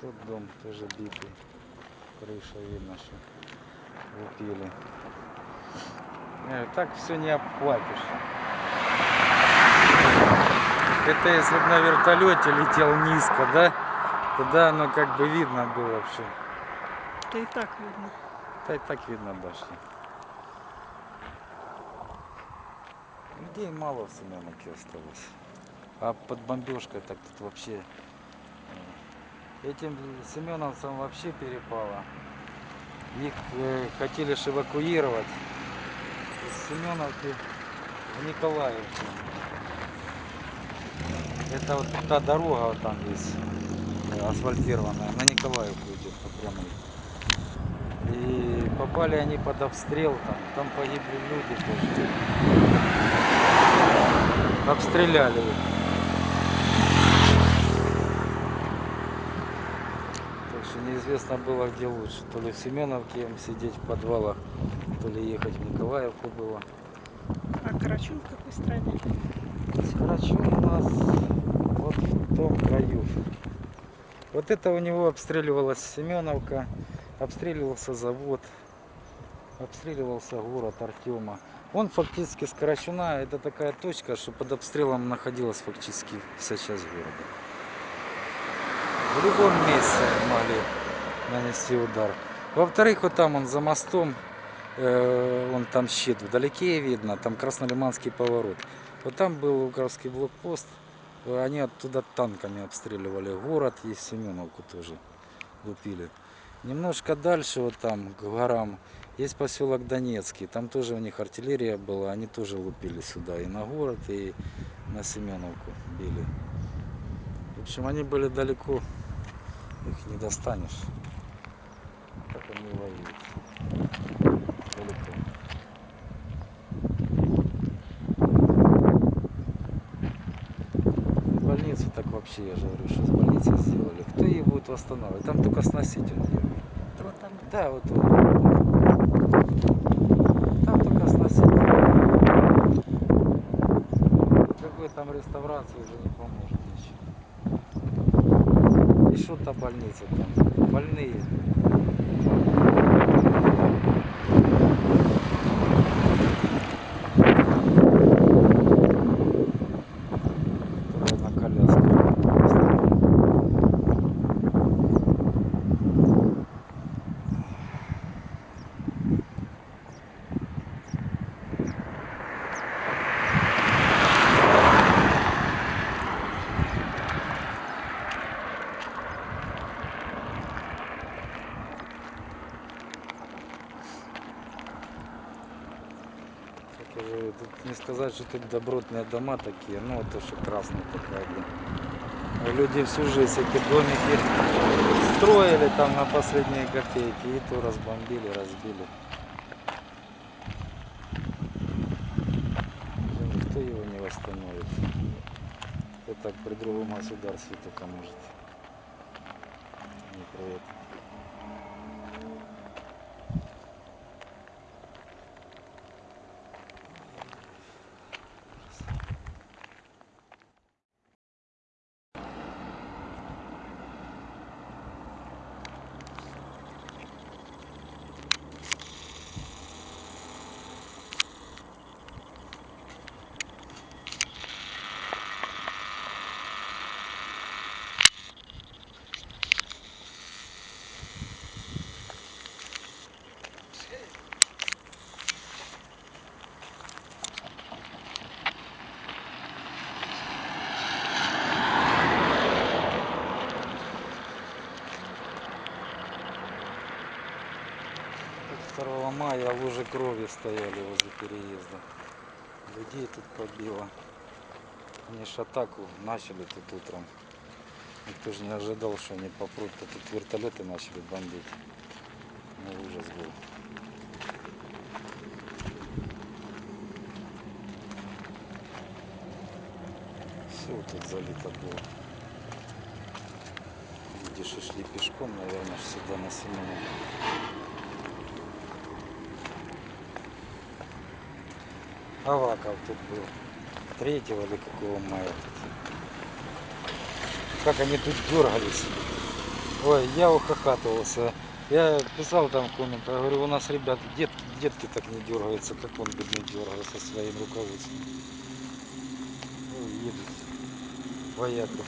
Тот дом тоже битый. Крыша видно, что лупили. Так все не обхватишь. Это если бы на вертолете летел низко, да? Тогда оно как бы видно было все. Да и так видно. Да и так видно дошли. Людей мало в Семеновке осталось. А под бомбежкой так тут вообще... Этим семеновцам вообще перепало. Их э, хотели ж эвакуировать из Семеновки в Николаевку. Это вот та дорога вот там есть э, асфальтированная, на Николаевку идет по прямой. И попали они под обстрел там, там погибли люди тоже. Обстреляли их. Так что неизвестно было где лучше. То ли в Семеновке им сидеть в подвалах, то ли ехать в Николаевку было. А Карачун в какой стране? Карачун у нас вот в том краю. Вот это у него обстреливалась Семеновка, обстреливался завод, обстреливался город Артема. Он фактически с Карачуна, это такая точка, что под обстрелом находилась фактически вся часть города. В любом месте могли нанести удар. Во-вторых, вот там он за мостом, э, он там щит вдалеке видно, там Краснолиманский поворот. Вот там был Луковский блокпост, они оттуда танками обстреливали город и Семеновку тоже лупили. Немножко дальше, вот там, к горам, есть поселок Донецкий. Там тоже у них артиллерия была, они тоже лупили сюда и на город, и на Семеновку били. В общем, они были далеко, их не достанешь. Так они воюют. Далеко. Больницу так вообще, я же говорю, что с больницей сделали. Кто ее будет восстанавливать? Там только сносить. Вот там. Да, вот он. Там только сносить. Какой там реставрации уже не поможет больница там? Больные. Я говорю, тут не сказать, что тут добротные дома такие, ну это что красная такая, блин. А Люди всю жизнь эти домики строили там на последние копейки, и то разбомбили, разбили. Уже Никто его не восстановит. Это так при другом государстве только может. Не про это. Как 2 мая лужи крови стояли возле переезда. Людей тут побило. Они ж атаку начали тут утром. Никто же не ожидал, что они попрут. А тут вертолеты начали бомбить. Ну, ужас был. Все тут залито было. Люди шли пешком, наверное, сюда на Семеновку. Аваков тут был. Третьего или какого мая. Как они тут дергались. Ой, я ухахатывался. Я писал там в комментах, говорю, у нас ребят, дет, детки так не дергаются, как он бедный дергался своим руководством. Ну, едут вояка.